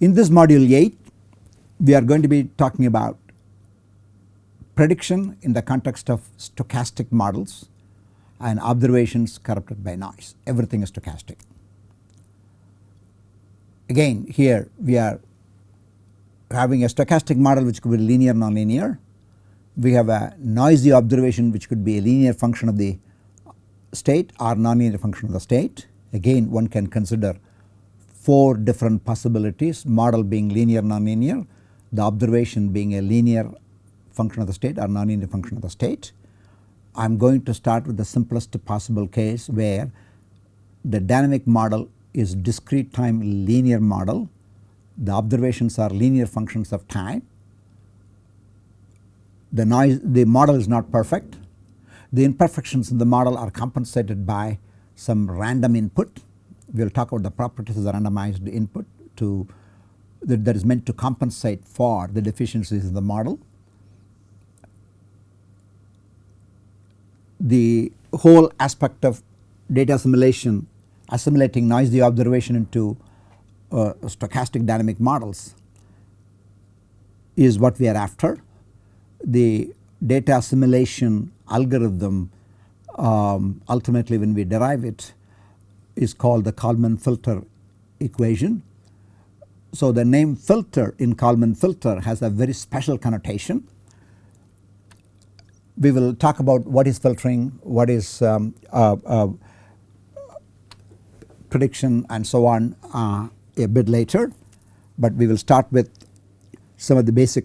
In this module 8 we are going to be talking about prediction in the context of stochastic models and observations corrupted by noise everything is stochastic. Again here we are having a stochastic model which could be linear nonlinear. We have a noisy observation which could be a linear function of the state or nonlinear function of the state. Again one can consider 4 different possibilities. Model being linear nonlinear, the observation being a linear function of the state or nonlinear function of the state. I am going to start with the simplest possible case where the dynamic model is discrete time linear model, the observations are linear functions of time, the noise the model is not perfect, the imperfections in the model are compensated by some random input. We will talk about the properties of the randomized input to that, that is meant to compensate for the deficiencies in the model. The whole aspect of data assimilation assimilating noisy observation into uh, stochastic dynamic models is what we are after. The data assimilation algorithm um, ultimately when we derive it is called the Kalman filter equation. So the name filter in Kalman filter has a very special connotation. We will talk about what is filtering, what is um, uh, uh, prediction and so on uh, a bit later, but we will start with some of the basic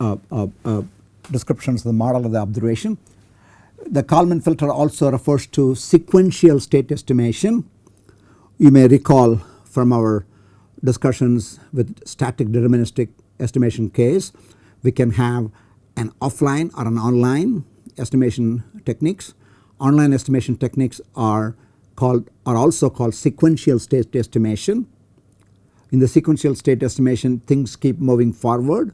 uh, uh, uh, descriptions of the model of the observation. The Kalman filter also refers to sequential state estimation. You may recall from our discussions with static deterministic estimation case, we can have an offline or an online estimation techniques. Online estimation techniques are called are also called sequential state estimation. In the sequential state estimation things keep moving forward.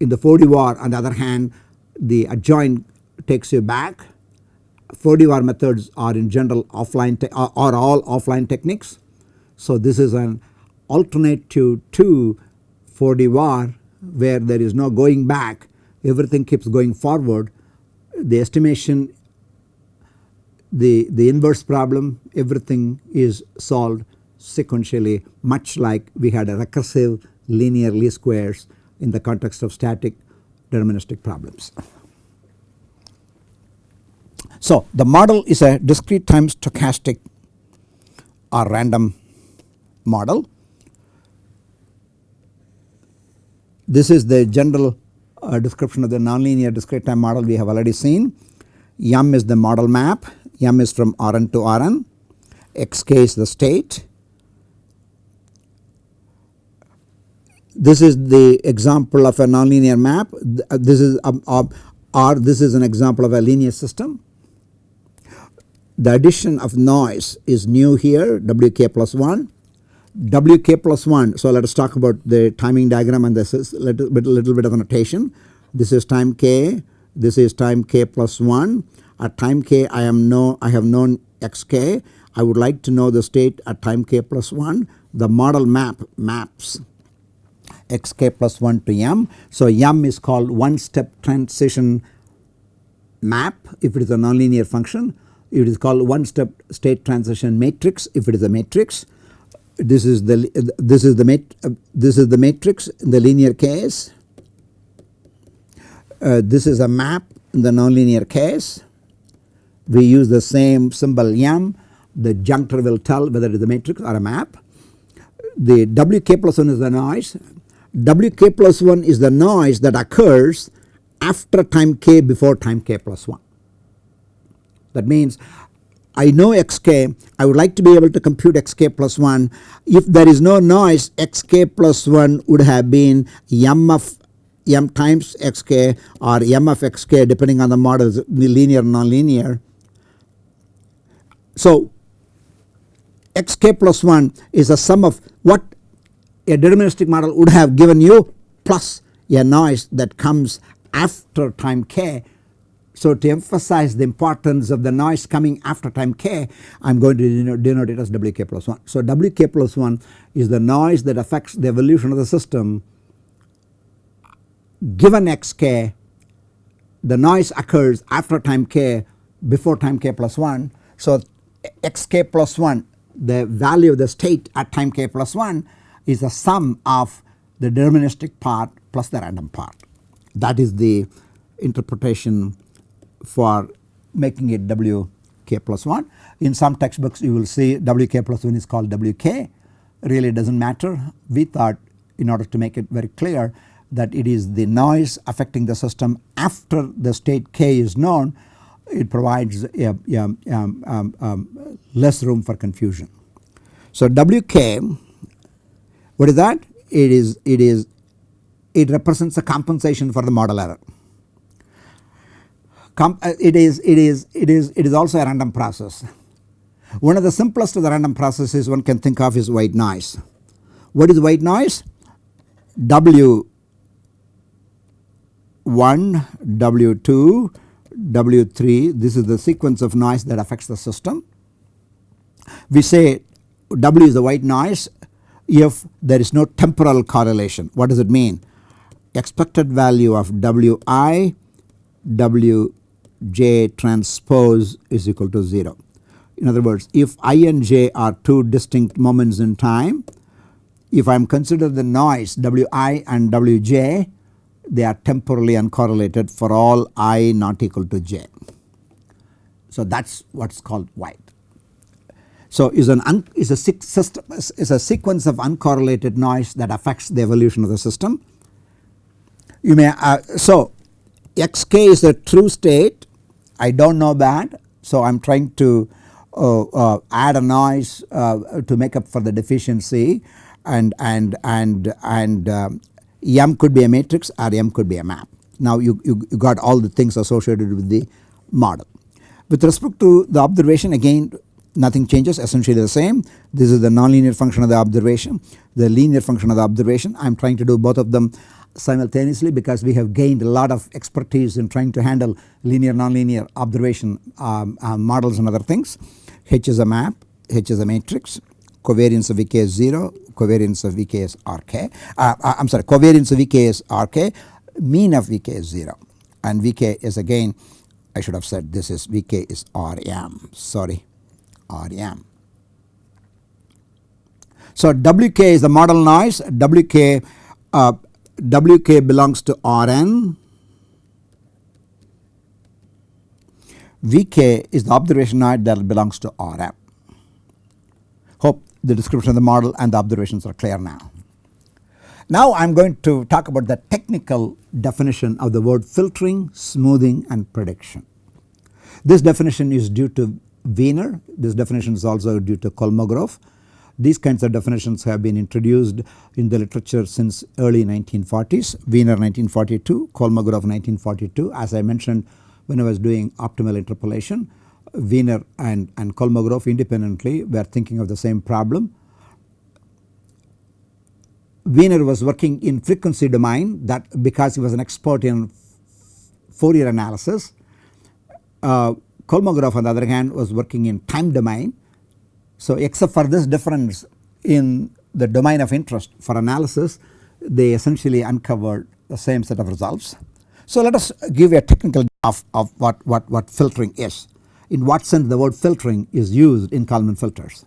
In the 4D-Var on the other hand the adjoint takes you back. 4D-Var methods are in general offline are, are all offline techniques. So this is an alternative to 4D-Var where there is no going back everything keeps going forward the estimation the, the inverse problem everything is solved sequentially much like we had a recursive linear least squares in the context of static deterministic problems. So the model is a discrete time stochastic or random model. This is the general uh, description of the nonlinear discrete time model we have already seen. M is the model map M is from Rn to Rn, Xk is the state. This is the example of a nonlinear map. This is um, uh, this is an example of a linear system. The addition of noise is new here Wk plus 1. Wk plus 1 so let us talk about the timing diagram and this is little bit, little bit of a notation. This is time k, this is time k plus 1 at time k I am know I have known xk I would like to know the state at time k plus 1 the model map maps xk plus 1 to m. So m is called one step transition map if it is a nonlinear function it is called one step state transition matrix. If it is a matrix this is the this is the mat this is the matrix in the linear case. Uh, this is a map in the nonlinear case. We use the same symbol m. The junctor will tell whether it is a matrix or a map. The Wk plus 1 is the noise, Wk plus 1 is the noise that occurs after time k before time k plus 1. That means I know xk I would like to be able to compute xk plus 1 if there is no noise xk plus 1 would have been m of m times xk or m of xk depending on the model linear nonlinear. So xk plus 1 is a sum of what a deterministic model would have given you plus a noise that comes after time k So to emphasize the importance of the noise coming after time k I am going to denote, it as wk plus 1. So wk plus 1 is the noise that affects the evolution of the system given xk the noise occurs after time k before time k plus 1. So xk plus 1 the value of the state at time k plus 1 is the sum of the deterministic part plus the random part. That is the interpretation for making it wk plus 1. In some textbooks you will see wk plus 1 is called wk really does not matter. We thought in order to make it very clear that it is the noise affecting the system after the state k is known it provides a, a, um, um, um, less room for confusion. So wk what is that? It is it is it represents a compensation for the model error. Uh, it is it is it is it is also a random process. One of the simplest of the random processes one can think of is white noise. What is white noise? W 1, W2, W3 this is the sequence of noise that affects the system. We say W is the white noise if there is no temporal correlation. What does it mean? Expected value of Wi Wj transpose is equal to 0. In other words if i and j are two distinct moments in time if I am consider the noise Wi and Wj they are temporally uncorrelated for all i not equal to j. So that is what is called white. So is an is a system is a sequence of uncorrelated noise that affects the evolution of the system. You may uh, so xk is the true state I do not know that so I am trying to uh, uh, add a noise uh, to make up for the deficiency and and and and um, M could be a matrix or M could be a map. Now you, you, you got all the things associated with the model. With respect to the observation again nothing changes essentially the same. This is the nonlinear function of the observation, the linear function of the observation. I am trying to do both of them simultaneously because we have gained a lot of expertise in trying to handle linear nonlinear observation um, uh, models and other things. H is a map, H is a matrix, covariance of Vk is 0, covariance of Vk is Rk. Uh, uh, I am sorry covariance of Vk is Rk, mean of Vk is 0 and Vk is again I should have said this is Vk is Rm sorry Rm. So Wk is the model noise Wk uh, Wk belongs to Rn Vk is the observation that belongs to Rm. Hope the description of the model and the observations are clear now. Now I am going to talk about the technical definition of the word filtering, smoothing and prediction. This definition is due to Wiener, this definition is also due to Kolmogorov. These kinds of definitions have been introduced in the literature since early 1940s, Wiener 1942, Kolmogorov 1942 as I mentioned when I was doing optimal interpolation Wiener and, and Kolmogorov independently were thinking of the same problem. Wiener was working in frequency domain that because he was an expert in Fourier analysis. Uh, Kolmogorov on the other hand was working in time domain. So except for this difference in the domain of interest for analysis they essentially uncovered the same set of results. So let us give a technical of, of what, what, what filtering is in what sense the word filtering is used in Kalman filters.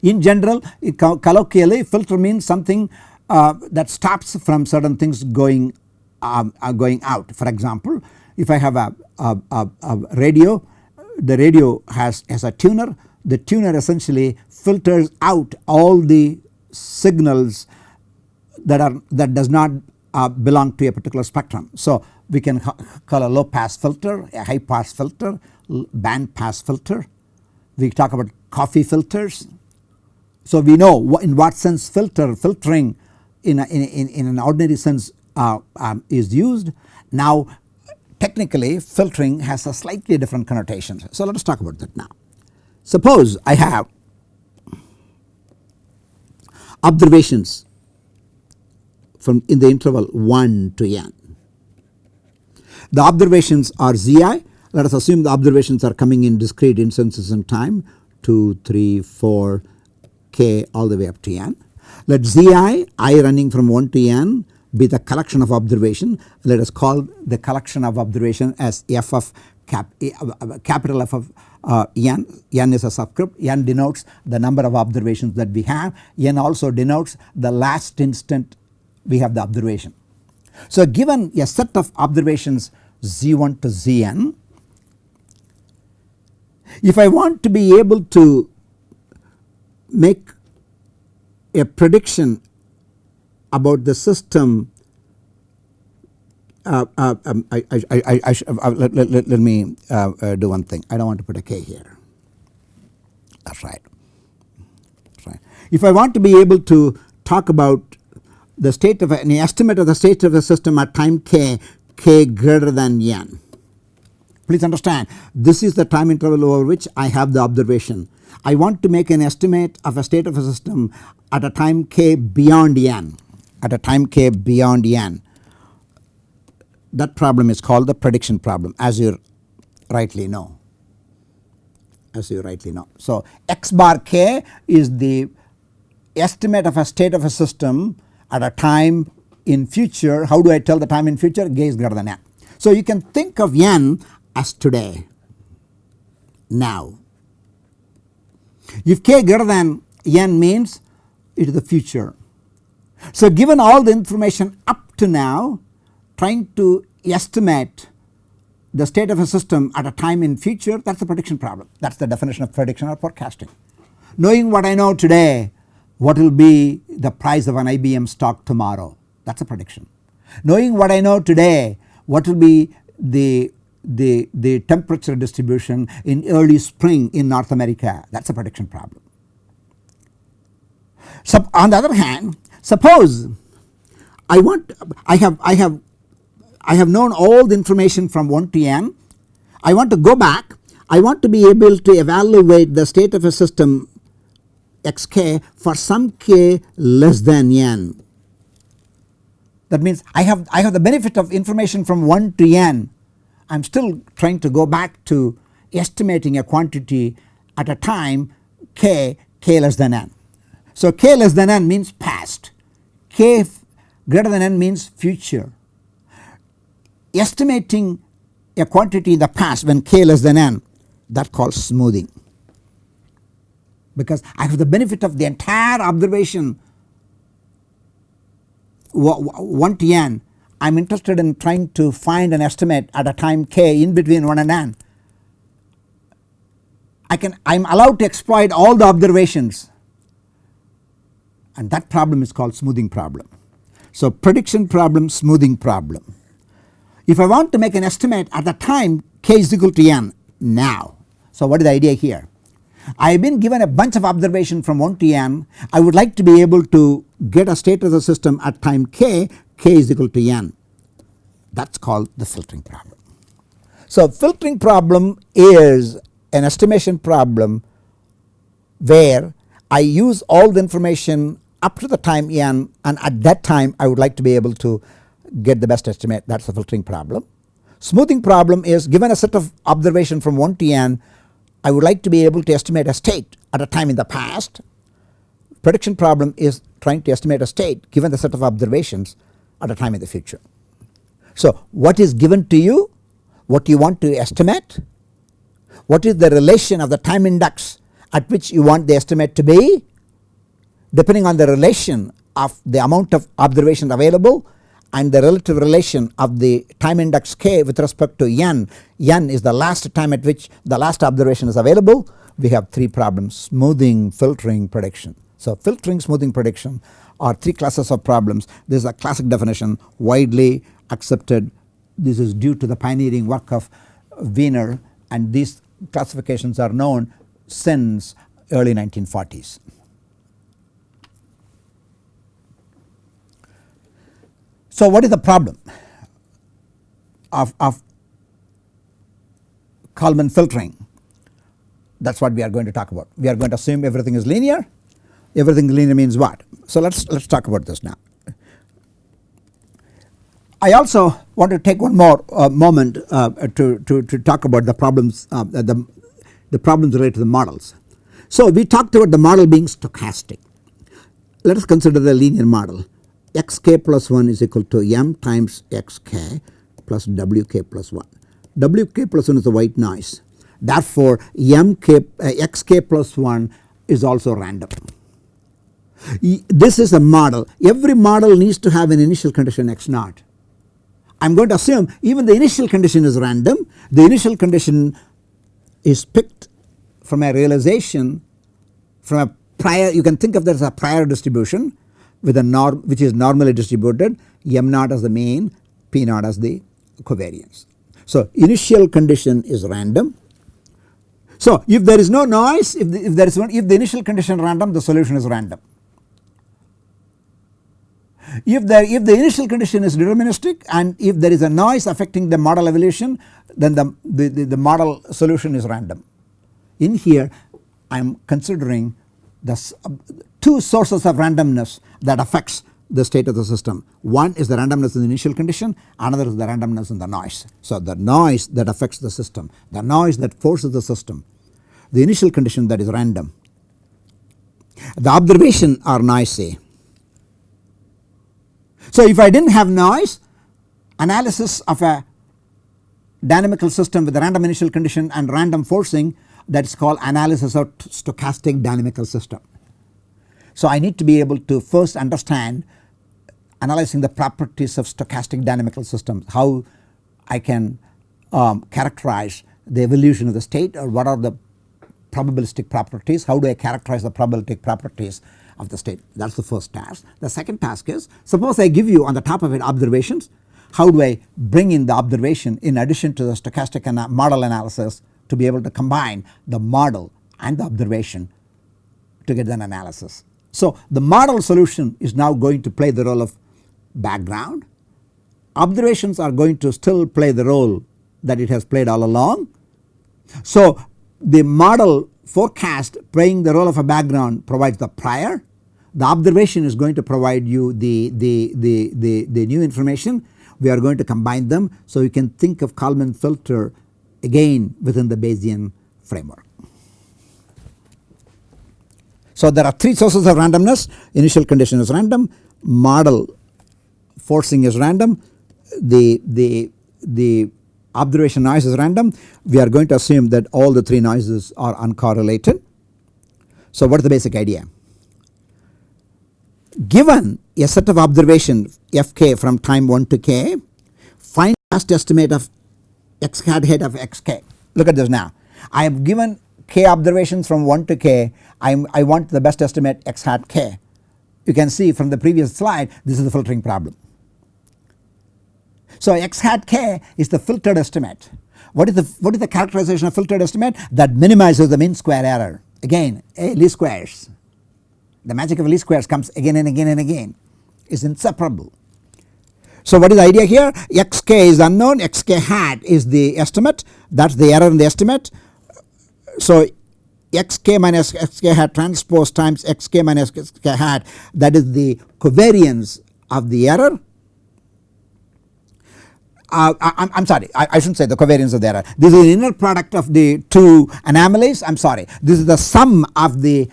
In general colloquially filter means something uh, that stops from certain things going um, uh, going out. For example if I have a, a, a, a radio the radio has, has a tuner the tuner essentially filters out all the signals that are that does not uh, belong to a particular spectrum. So we can call a low pass filter, a high pass filter, band pass filter. We talk about coffee filters. So we know in what sense filter filtering in, a, in, in, an ordinary sense uh, um, is used. Now technically filtering has a slightly different connotation. So let us talk about that now. Suppose I have observations from in the interval 1 to n The observations are Zi. Let us assume the observations are coming in discrete instances in time 2, 3, 4, k all the way up to n. Let Zi i running from 1 to n be the collection of observation. Let us call the collection of observation as f of cap, uh, capital F of uh, n, n is a subscript, n denotes the number of observations that we have, n also denotes the last instant we have the observation. So given a set of observations z1 to zn, if I want to be able to make a prediction about the system uh, uh, um, I, I, I, uh, let, let, let, let, me uh, uh, do one thing I do not want to put a k here that is right. right. If I want to be able to talk about the state of an estimate of the state of the system at time k, k greater than n. Please understand this is the time interval over which I have the observation. I want to make an estimate of a state of a system at a time k beyond n at a time k beyond n. That problem is called the prediction problem as you rightly know as you rightly know. So x bar k is the estimate of a state of a system at a time in future how do I tell the time in future k is greater than n. So you can think of n as today now. If k greater than n means it is the future. So given all the information up to now trying to estimate the state of a system at a time in future that is the prediction problem that is the definition of prediction or forecasting. Knowing what I know today what will be the price of an IBM stock tomorrow that is a prediction. Knowing what I know today what will be the, the, the temperature distribution in early spring in North America that is a prediction problem. So on the other hand suppose I want I have I have I have known all the information from 1 to n I want to go back I want to be able to evaluate the state of a system xk for some k less than n. That means I have I have the benefit of information from 1 to n I am still trying to go back to estimating a quantity at a time k k less than n. So k less than n means past k greater than n means future. Estimating a quantity in the past when k less than n that calls smoothing because I have the benefit of the entire observation 1 to n I am interested in trying to find an estimate at a time k in between 1 and n. I can I am allowed to exploit all the observations and that problem is called smoothing problem. So prediction problem smoothing problem. If I want to make an estimate at the time k is equal to n now. So what is the idea here? I have been given a bunch of observation from 1 to n. I would like to be able to get a state of the system at time k, k is equal to n. That is called the filtering problem. So filtering problem is an estimation problem where I use all the information up to the time n and at that time I would like to be able to get the best estimate that is the filtering problem. Smoothing problem is given a set of observation from 1 to n I would like to be able to estimate a state at a time in the past. Prediction problem is trying to estimate a state given the set of observations at a time in the future. So what is given to you, what you want to estimate, what is the relation of the time index at which you want the estimate to be depending on the relation of the amount of observations available and the relative relation of the time index k with respect to n, n is the last time at which the last observation is available. We have 3 problems. Smoothing, filtering, prediction. So filtering, smoothing, prediction are 3 classes of problems. This is a classic definition widely accepted. This is due to the pioneering work of Wiener and these classifications are known since early 1940s. So what is the problem of, of Kalman filtering that is what we are going to talk about. We are going to assume everything is linear everything linear means what. So let us let us talk about this now. I also want to take one more uh, moment uh, to, to, to talk about the problems uh, the, the problems related to the models. So we talked about the model being stochastic. Let us consider the linear model xk plus 1 is equal to m times xk plus wk plus 1. wk plus 1 is the white noise therefore mk uh, xk plus 1 is also random. This is a model every model needs to have an initial condition x naught. I am going to assume even the initial condition is random the initial condition is picked from a realization from a prior you can think of that as a prior distribution with a norm which is normally distributed m naught as the mean p naught as the covariance. So initial condition is random. So if there is no noise if, the, if there is one if the initial condition random the solution is random. If the if the initial condition is deterministic and if there is a noise affecting the model evolution then the, the, the, the model solution is random. In here I am considering the two sources of randomness that affects the state of the system. One is the randomness in the initial condition another is the randomness in the noise. So the noise that affects the system the noise that forces the system the initial condition that is random. The observation are noisy. So if I did not have noise analysis of a dynamical system with a random initial condition and random forcing that is called analysis of stochastic dynamical system. So I need to be able to first understand analyzing the properties of stochastic dynamical systems how I can um, characterize the evolution of the state or what are the probabilistic properties how do I characterize the probabilistic properties of the state that is the first task. The second task is suppose I give you on the top of it observations how do I bring in the observation in addition to the stochastic model analysis to be able to combine the model and the observation to get an analysis. So the model solution is now going to play the role of background observations are going to still play the role that it has played all along. So the model forecast playing the role of a background provides the prior the observation is going to provide you the, the, the, the, the new information we are going to combine them. So you can think of Kalman filter again within the Bayesian framework. So there are three sources of randomness initial condition is random model forcing is random the, the, the observation noise is random we are going to assume that all the three noises are uncorrelated. So what is the basic idea? Given a set of observation fk from time 1 to k find last estimate of x hat head of xk. Look at this now I have given k observations from 1 to k I, I want the best estimate x hat k. You can see from the previous slide this is the filtering problem. So x hat k is the filtered estimate. What is the what is the characterization of filtered estimate that minimizes the mean square error again a least squares. The magic of least squares comes again and again and again is inseparable. So what is the idea here xk is unknown xk hat is the estimate that is the error in the estimate. So xk minus xk hat transpose times xk minus xk hat that is the covariance of the error. Uh, I, am sorry I, I shouldn't say the covariance of the error. This is the inner product of the two anomalies. I am sorry. This is the sum of the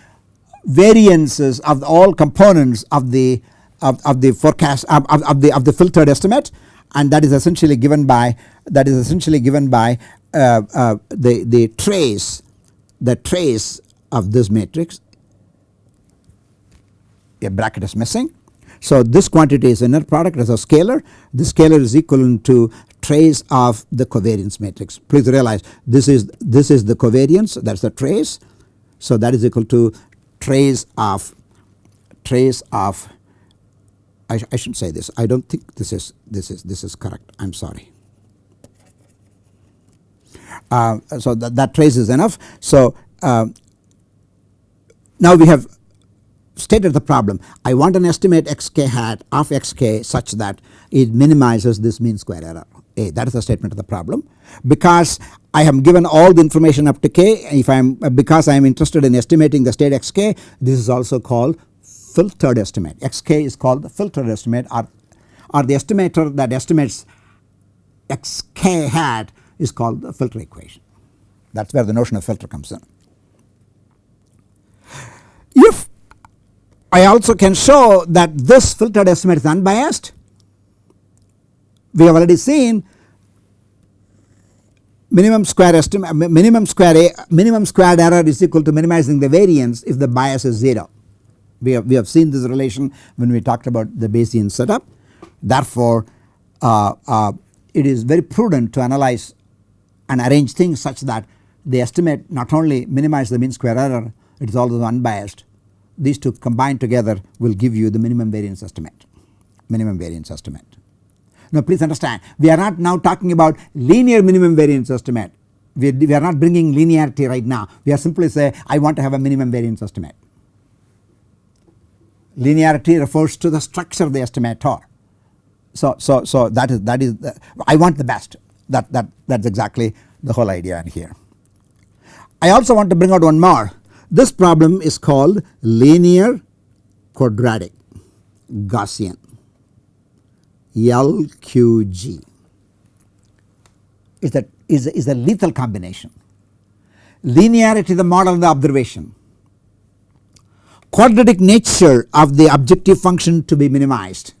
variances of all components of the of, of the forecast of, of, the of the filtered estimate and that is essentially given by that is essentially given by uh, uh, the the trace the trace of this matrix a bracket is missing. So this quantity is inner product as a scalar. The scalar is equivalent to trace of the covariance matrix. Please realize this is this is the covariance that is the trace. So that is equal to trace of trace of I, I should say this. I do not think this is this is this is correct. I am sorry. Uh, so that, that trace is enough. So uh, now we have stated the problem. I want an estimate xk hat of xk such that it minimizes this mean square error. A that is the statement of the problem. Because I have given all the information up to k if I am because I am interested in estimating the state xk this is also called filtered estimate. Xk is called the filtered estimate or, or the estimator that estimates xk hat is called the filter equation. That is where the notion of filter comes in. If I also can show that this filtered estimate is unbiased, we have already seen minimum square estimate minimum square a, minimum squared error is equal to minimizing the variance if the bias is 0. We have, we have seen this relation when we talked about the Bayesian setup. Therefore, uh, uh, it is very prudent to analyze and arrange things such that the estimate not only minimize the mean square error it is also unbiased. These two combined together will give you the minimum variance estimate minimum variance estimate. Now please understand we are not now talking about linear minimum variance estimate we, we are not bringing linearity right now we are simply say I want to have a minimum variance estimate. Linearity refers to the structure of the estimator. So, so, so that is that is the, I want the best that that that is exactly the whole idea in here. I also want to bring out one more this problem is called linear quadratic Gaussian LQG is that is, is a lethal combination. Linearity the model of the observation, quadratic nature of the objective function to be minimized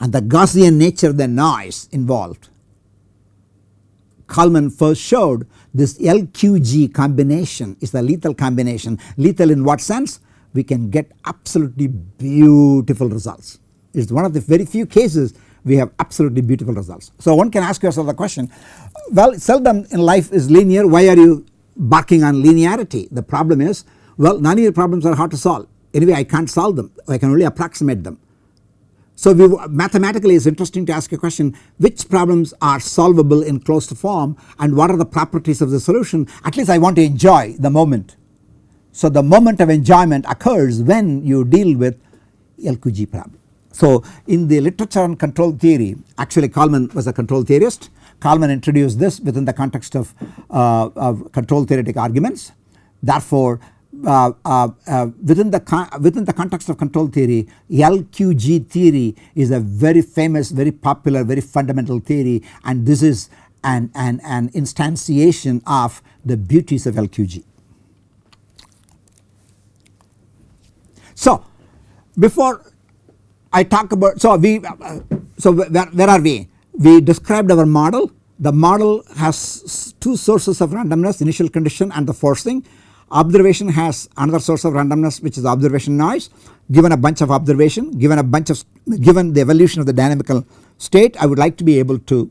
and the Gaussian nature of the noise involved. Kalman first showed this LQG combination is the lethal combination. Lethal in what sense? We can get absolutely beautiful results. It is one of the very few cases we have absolutely beautiful results. So one can ask yourself the question well seldom in life is linear why are you barking on linearity? The problem is well none of nonlinear problems are hard to solve anyway I can't solve them I can only approximate them. So we mathematically it's interesting to ask a question which problems are solvable in closed form and what are the properties of the solution at least I want to enjoy the moment. So the moment of enjoyment occurs when you deal with LQG problem. So in the literature on control theory actually Kalman was a control theorist. Kalman introduced this within the context of, uh, of control theoretic arguments. Therefore uh, uh, uh, within the within the context of control theory LQG theory is a very famous very popular very fundamental theory and this is an, an, an instantiation of the beauties of LQG. So before I talk about so we uh, so where, where are we? We described our model. The model has two sources of randomness initial condition and the forcing. Observation has another source of randomness which is observation noise given a bunch of observation given a bunch of given the evolution of the dynamical state I would like to be able to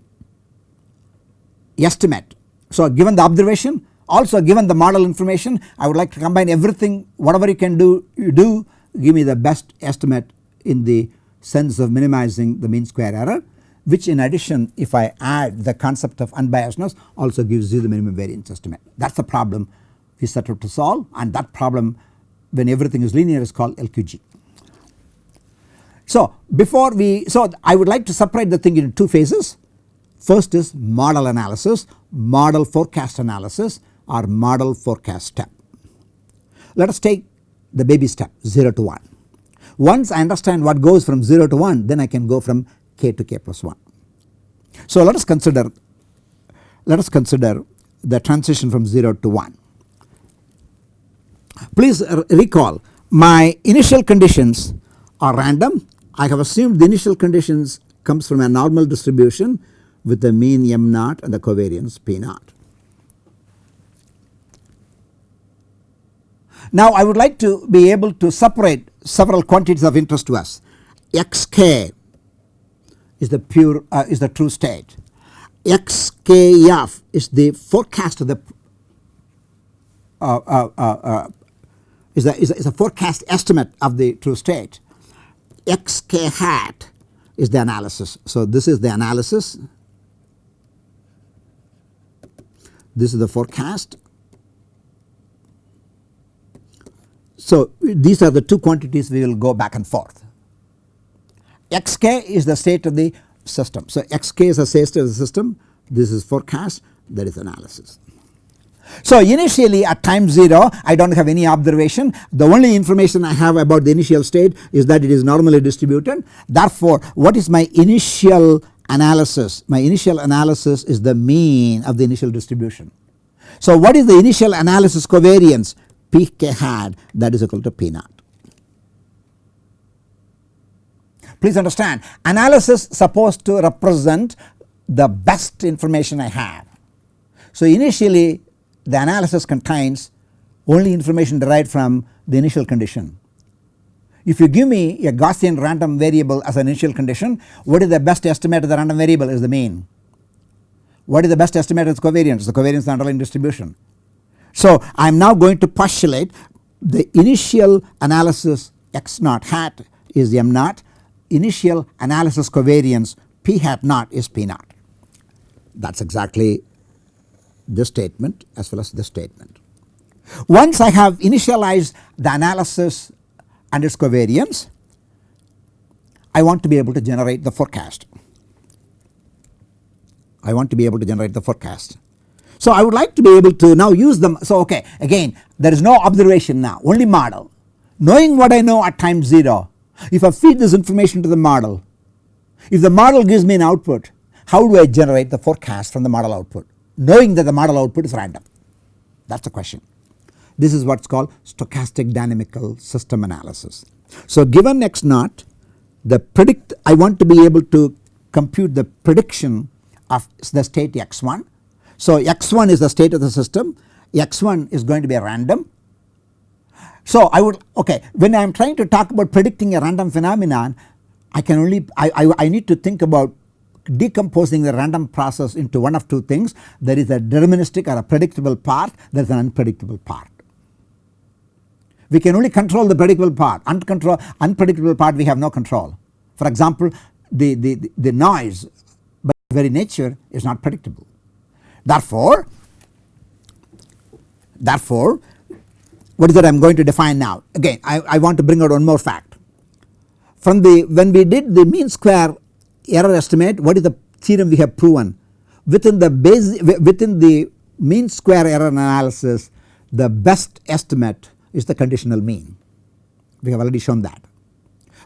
estimate. So given the observation also given the model information I would like to combine everything whatever you can do you do give me the best estimate in the sense of minimizing the mean square error which in addition if I add the concept of unbiasedness also gives you the minimum variance estimate. That is the problem we set out to solve and that problem when everything is linear is called LQG. So before we so I would like to separate the thing into two phases. First is model analysis, model forecast analysis or model forecast step. Let us take the baby step 0 to 1. Once I understand what goes from 0 to 1 then I can go from k to k plus 1. So let us consider let us consider the transition from 0 to 1. Please recall my initial conditions are random I have assumed the initial conditions comes from a normal distribution with the mean m naught and the covariance p naught. Now I would like to be able to separate several quantities of interest to us. xk is the pure uh, is the true state. xkf is the forecast of the uh, uh, uh, uh is a, is a, is a forecast estimate of the true state. xk hat is the analysis. So this is the analysis. This is the forecast So these are the two quantities we will go back and forth. xk is the state of the system. So xk is the state of the system this is forecast that is analysis. So initially at time 0 I do not have any observation the only information I have about the initial state is that it is normally distributed therefore what is my initial analysis my initial analysis is the mean of the initial distribution. So what is the initial analysis covariance pk hat that is equal to p naught. Please understand analysis supposed to represent the best information I have. So initially the analysis contains only information derived from the initial condition. If you give me a Gaussian random variable as an initial condition what is the best estimate of the random variable is the mean. What is the best estimate of its covariance the covariance of the underlying distribution. So I am now going to postulate the initial analysis x naught hat is m naught initial analysis covariance p hat naught is p naught that is exactly this statement as well as this statement. Once I have initialized the analysis and its covariance I want to be able to generate the forecast. I want to be able to generate the forecast. So I would like to be able to now use them so okay again there is no observation now only model knowing what I know at time 0 if I feed this information to the model if the model gives me an output how do I generate the forecast from the model output knowing that the model output is random that is the question. This is what is called stochastic dynamical system analysis. So given x naught the predict I want to be able to compute the prediction of the state x1. So x1 is the state of the system x1 is going to be a random. So I would okay when I am trying to talk about predicting a random phenomenon I can only I, I, I need to think about decomposing the random process into one of two things there is a deterministic or a predictable part there is an unpredictable part. We can only control the predictable part uncontrol unpredictable part we have no control. For example the, the, the noise by very nature is not predictable. Therefore, therefore what is that I am going to define now again I, I want to bring out one more fact. From the when we did the mean square error estimate what is the theorem we have proven? Within the base within the mean square error analysis the best estimate is the conditional mean. We have already shown that.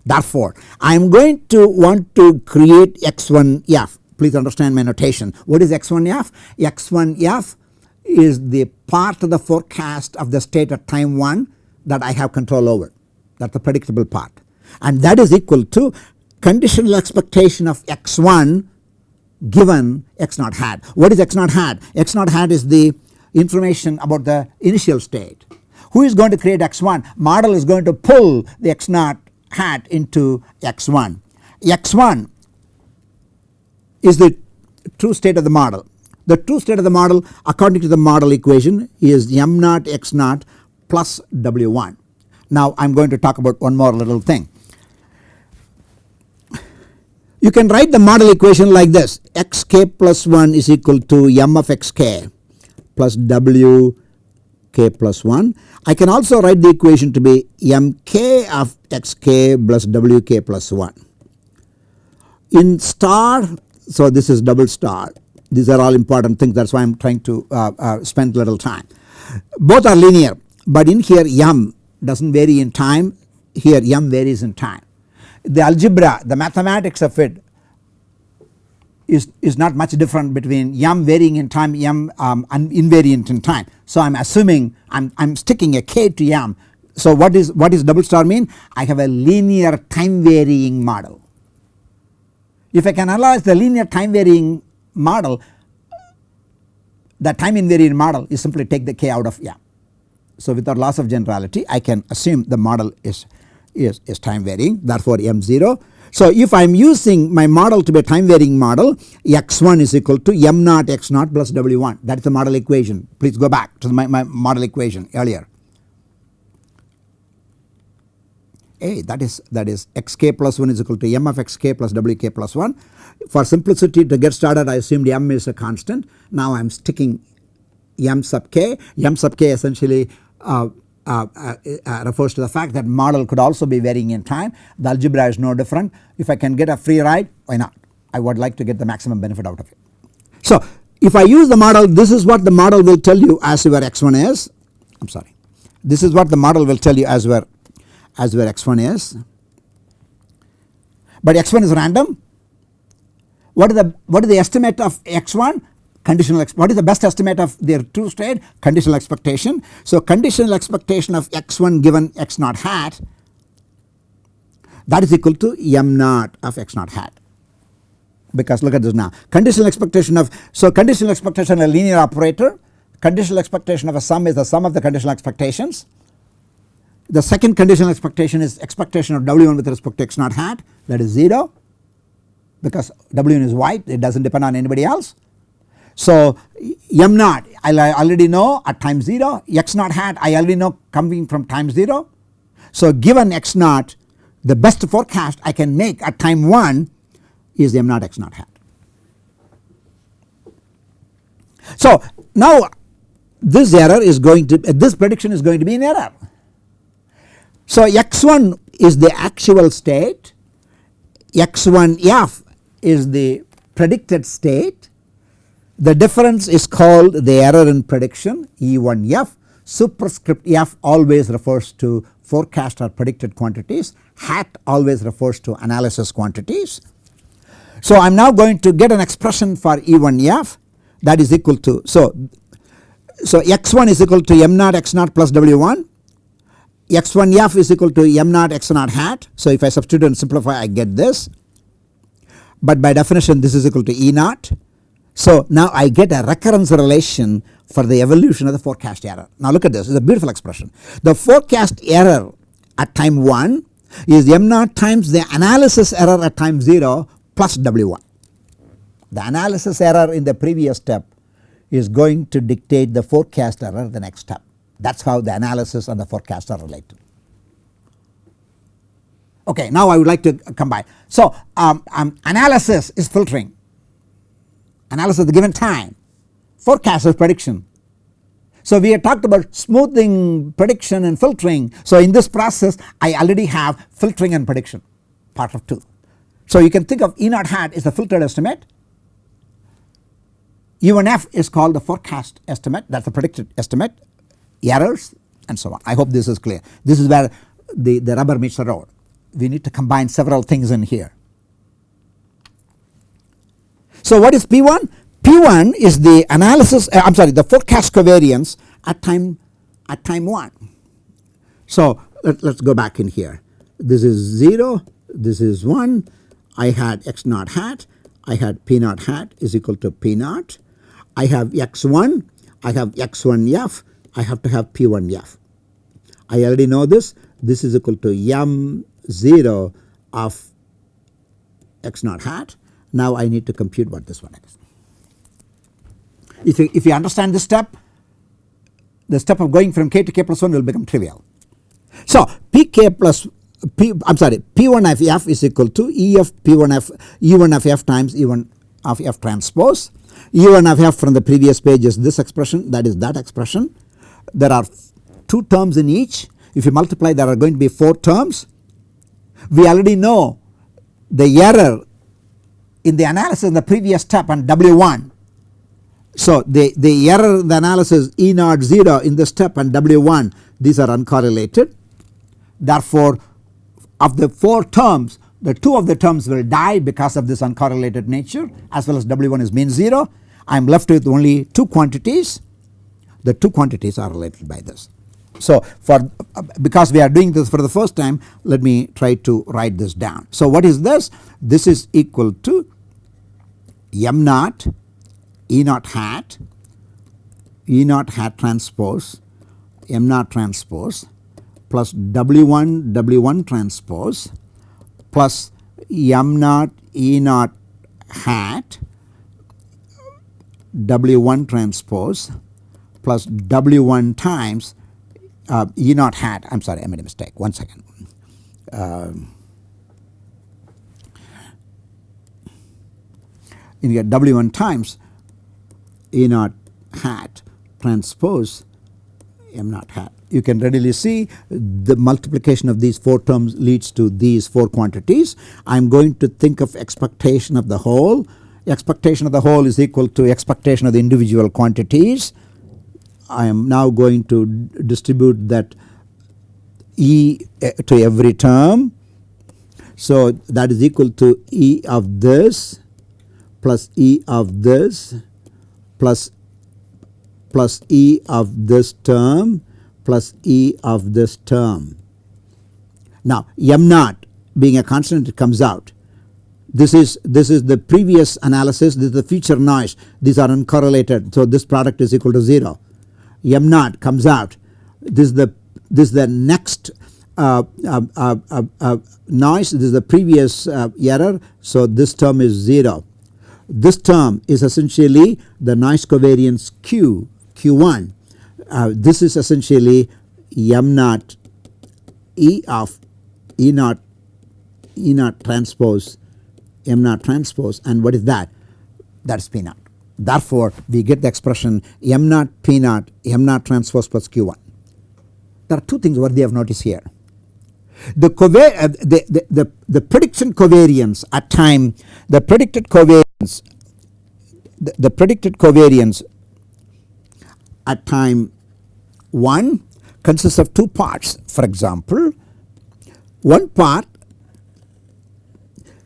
Therefore I am going to want to create x1f please understand my notation. What is x1f x1f is the part of the forecast of the state at time 1 that I have control over. That is the predictable part. And that is equal to conditional expectation of x1 given x naught hat. What is x naught hat? x naught hat is the information about the initial state. Who is going to create x1? Model is going to pull the x naught hat into x1. x1 is the true state of the model. The true state of the model according to the model equation is m naught x naught plus w1. Now I am going to talk about one more little thing. You can write the model equation like this xk plus 1 is equal to m of xk plus w k plus 1. I can also write the equation to be mk of xk plus wk plus 1. In star so this is double star these are all important things that is why I am trying to uh, uh, spend little time. Both are linear but in here m does not vary in time here m varies in time the algebra the mathematics of it is, is not much different between m varying in time m um, invariant in time. So I am assuming I am, I am sticking a k to m. So what is what is double star mean? I have a linear time varying model. If I can analyze the linear time varying model the time invariant model is simply take the k out of m. So without loss of generality I can assume the model is is, is time varying therefore m0. So if I am using my model to be a time varying model x1 is equal to m naught x naught plus w1 that is the model equation please go back to my, my model equation earlier. A that is that is xk plus 1 is equal to m of xk plus wk plus 1. For simplicity to get started I assumed m is a constant now I am sticking m sub k m sub k essentially uh, Uh, uh, uh, refers to the fact that model could also be varying in time. The algebra is no different. If I can get a free ride why not? I would like to get the maximum benefit out of it. So if I use the model this is what the model will tell you as where x1 is. I am sorry. This is what the model will tell you as where as your x1 is. But x1 is random. What is the what is the estimate of x1 conditional what is the best estimate of their true state conditional expectation. So conditional expectation of x1 given x naught hat that is equal to m naught of x naught hat because look at this now conditional expectation of so conditional expectation a linear operator conditional expectation of a sum is the sum of the conditional expectations. The second conditional expectation is expectation of W1 with respect to x naught hat that is 0 because W1 is white it does not depend on anybody else. So m naught I already know at time 0 x naught hat I already know coming from time 0. So given x naught the best forecast I can make at time 1 is m naught x naught hat. So now this error is going to this prediction is going to be an error. So x1 is the actual state x1f is the predicted state the difference is called the error in prediction E1f superscript f always refers to forecast or predicted quantities hat always refers to analysis quantities. So I am now going to get an expression for E1f that is equal to so so x1 is equal to m naught x naught plus w1 x1f is equal to m naught x naught hat. So if I substitute and simplify I get this but by definition this is equal to E naught. So now I get a recurrence relation for the evolution of the forecast error. Now look at this it is a beautiful expression. The forecast error at time 1 is m naught times the analysis error at time 0 plus W1. The analysis error in the previous step is going to dictate the forecast error the next step. That is how the analysis and the forecast are related. Okay, now I would like to combine. So um, um, analysis is filtering, analysis at the given time, forecast is prediction. So we have talked about smoothing, prediction and filtering. So in this process I already have filtering and prediction part of 2. So you can think of E naught hat is the filtered estimate E1f is called the forecast estimate that is the predicted estimate errors and so on. I hope this is clear. This is where the, the rubber meets the road. We need to combine several things in here. So what is P1? P1 is the analysis uh, I am sorry the forecast covariance at time at time 1. So let us go back in here. This is 0, this is 1, I had x naught hat, I had p naught hat is equal to p naught I have x1, I have x1f, I have to have p1f. I already know this, this is equal to m0 of x naught hat. Now I need to compute what this one is. If you, if you understand this step, the step of going from k to k plus 1 will become trivial. So pk plus p I am sorry p1 of f is equal to e of p1 f e1 of f times e1 of f transpose E1 of f from the previous page is this expression that is that expression. There are 2 terms in each if you multiply there are going to be 4 terms. We already know the error in the analysis in the previous step on W1. So the, the error in the analysis E naught 0 in this step and W1 these are uncorrelated. Therefore of the 4 terms the 2 of the terms will die because of this uncorrelated nature as well as W1 is mean 0. I am left with only 2 quantities the 2 quantities are related by this. So for because we are doing this for the first time let me try to write this down. So what is this? This is equal to m naught e naught hat e naught hat transpose m naught transpose plus w1 w1 transpose plus m naught E naught hat W1 transpose plus W1 times uh, E naught hat I am sorry I made a mistake one second. Uh, you get W1 times E naught hat transpose M naught hat you can readily see the multiplication of these 4 terms leads to these 4 quantities. I am going to think of expectation of the whole expectation of the whole is equal to expectation of the individual quantities. I am now going to distribute that E eh, to every term. So that is equal to E of this plus E of this plus plus E of this term plus E of this term. Now m naught being a constant it comes out. This is this is the previous analysis this is the future noise these are uncorrelated so this product is equal to 0. m naught comes out this is the this is the next uh, uh, uh, uh, uh noise this is the previous uh, error so this term is 0. This term is essentially the noise covariance Q Q1 uh, this is essentially m naught E of E naught E naught transpose M naught transpose and what is that? That is P naught. Therefore, we get the expression M naught P naught M naught transpose plus Q1. There are two things worthy of notice here. The, uh, the, the, the, the prediction covariance at time the predicted covariance the, the predicted covariance at time 1 consists of two parts for example one part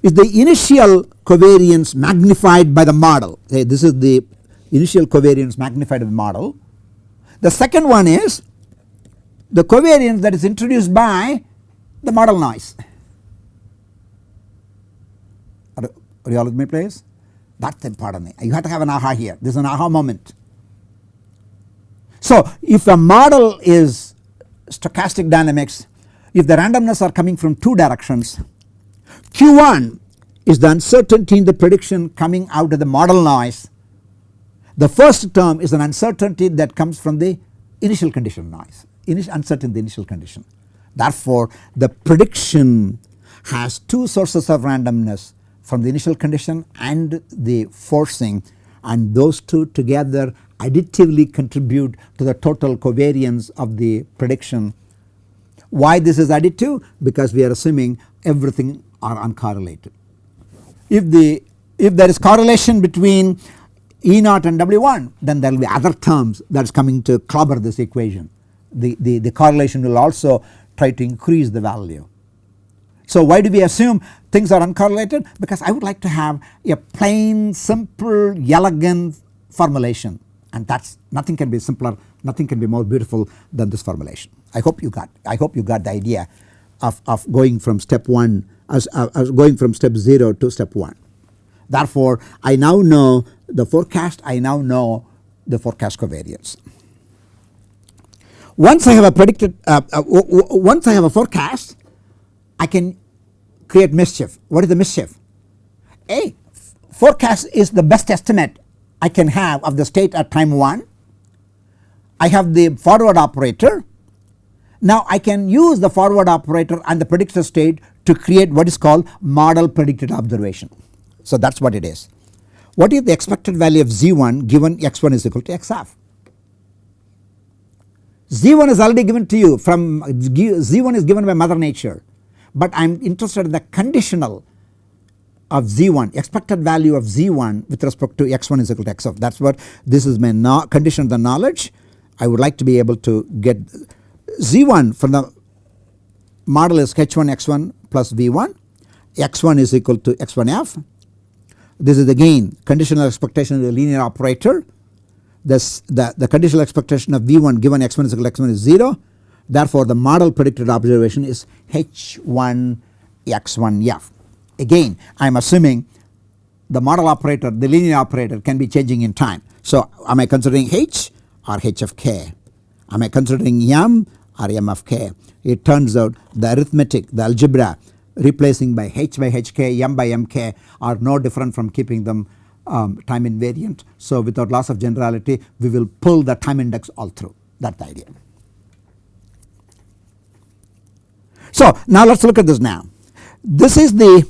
is the initial covariance magnified by the model okay, this is the initial covariance magnified by the model. The second one is the covariance that is introduced by the model noise. Are, are you all with me please? That is important you have to have an aha here this is an aha moment. So if the model is stochastic dynamics if the randomness are coming from two directions Q1 is the uncertainty in the prediction coming out of the model noise. The first term is an uncertainty that comes from the initial condition noise, initial uncertain the initial condition. Therefore, the prediction has two sources of randomness from the initial condition and the forcing and those two together additively contribute to the total covariance of the prediction. Why this is additive? Because we are assuming everything are uncorrelated. If the if there is correlation between E naught and W1 then there will be other terms that is coming to clobber this equation. The, the, the correlation will also try to increase the value. So why do we assume things are uncorrelated? Because I would like to have a plain simple elegant formulation and that is nothing can be simpler nothing can be more beautiful than this formulation. I hope you got I hope you got the idea of, of going from step 1 as, uh, as going from step 0 to step 1. Therefore, I now know the forecast I now know the forecast covariance. Once I have a predicted uh, uh, once I have a forecast I can create mischief. What is the mischief? A forecast is the best estimate I can have of the state at time 1. I have the forward operator now I can use the forward operator and the predictor state to create what is called model predicted observation. So that is what it is. What is the expected value of Z1 given x1 is equal to xf? Z1 is already given to you from Z1 is given by mother nature. But I am interested in the conditional of Z1 expected value of Z1 with respect to x1 is equal to xf that is what this is my no condition of the knowledge. I would like to be able to get Z1 from the model is H1 x1 plus V1 x1 is equal to x1f. This is again conditional expectation of the linear operator this the, the conditional expectation of V1 given x1 is equal to x1 is 0 therefore the model predicted observation is H1 x1f. Again I am assuming the model operator the linear operator can be changing in time. So am I considering H or H of k? Am I considering M or M of k. It turns out the arithmetic the algebra replacing by h by hk m by mk are no different from keeping them um, time invariant. So without loss of generality we will pull the time index all through that is the idea. So now let us look at this now. This is the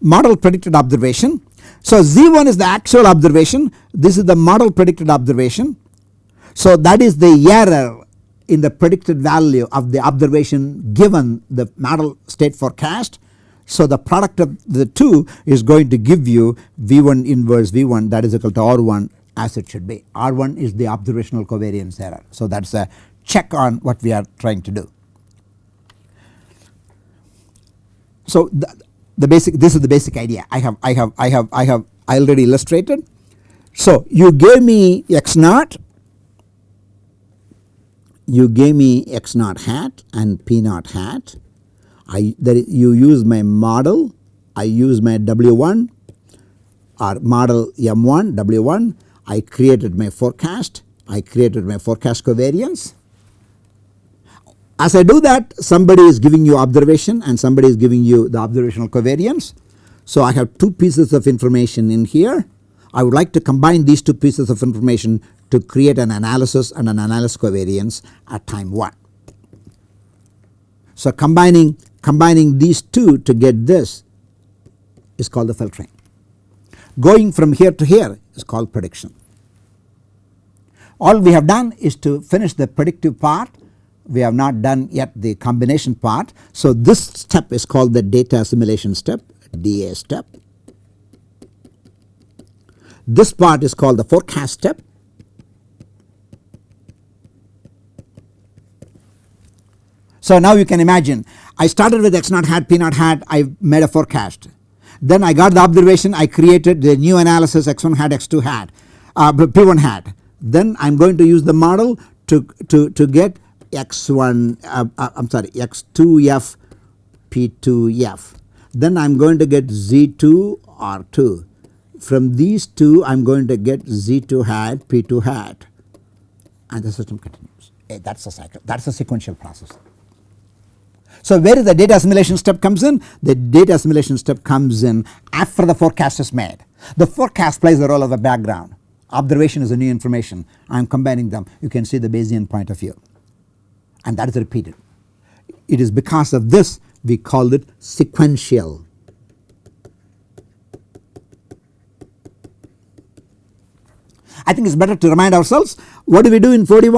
model predicted observation. So Z1 is the actual observation this is the model predicted observation. So that is the error in the predicted value of the observation given the model state forecast So the product of the two is going to give you V1 inverse V1 that is equal to R1 as it should be. R1 is the observational covariance error. So that is a check on what we are trying to do. So the, the basic this is the basic idea I have I have I have I have I already illustrated. So you gave me x naught you gave me x naught hat and p naught hat. I there you use my model, I use my W1 or model M1 W1. I created my forecast, I created my forecast covariance. As I do that somebody is giving you observation and somebody is giving you the observational covariance. So I have two pieces of information in here. I would like to combine these two pieces of information to create an analysis and an analysis covariance at time 1. So combining combining these two to get this is called the filtering. Going from here to here is called prediction. All we have done is to finish the predictive part we have not done yet the combination part. So this step is called the data assimilation step DA step. This part is called the forecast step So now you can imagine I started with x naught hat p naught hat I made a forecast. Then I got the observation I created the new analysis x1 hat x2 hat uh, p1 hat then I am going to use the model to, to, to get x1 uh, uh, I am sorry x2f p2f then I am going to get z2 r2 from these two I am going to get z2 hat p2 hat and the system continues. That is a cycle that is a sequential process. So where is the data assimilation step comes in? The data assimilation step comes in after the forecast is made. The forecast plays the role of a background. Observation is a new information. I am combining them. You can see the Bayesian point of view and that is repeated. It is because of this we call it sequential. I think it is better to remind ourselves what do we do in 4D